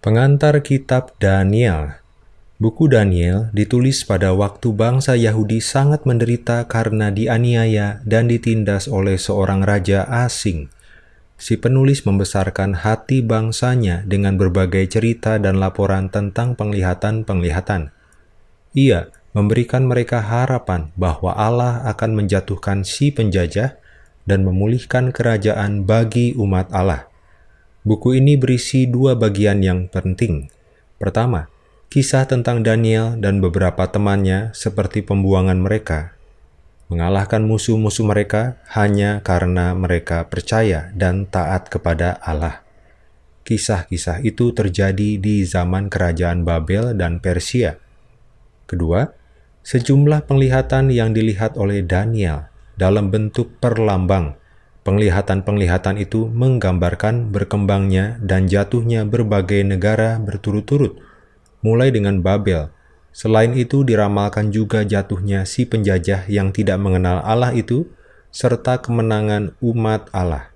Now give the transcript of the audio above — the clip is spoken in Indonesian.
Pengantar Kitab Daniel Buku Daniel ditulis pada waktu bangsa Yahudi sangat menderita karena dianiaya dan ditindas oleh seorang raja asing. Si penulis membesarkan hati bangsanya dengan berbagai cerita dan laporan tentang penglihatan-penglihatan. Ia memberikan mereka harapan bahwa Allah akan menjatuhkan si penjajah dan memulihkan kerajaan bagi umat Allah. Buku ini berisi dua bagian yang penting. Pertama, kisah tentang Daniel dan beberapa temannya seperti pembuangan mereka, mengalahkan musuh-musuh mereka hanya karena mereka percaya dan taat kepada Allah. Kisah-kisah itu terjadi di zaman kerajaan Babel dan Persia. Kedua, sejumlah penglihatan yang dilihat oleh Daniel dalam bentuk perlambang Penglihatan-penglihatan itu menggambarkan berkembangnya dan jatuhnya berbagai negara berturut-turut, mulai dengan Babel. Selain itu diramalkan juga jatuhnya si penjajah yang tidak mengenal Allah itu, serta kemenangan umat Allah.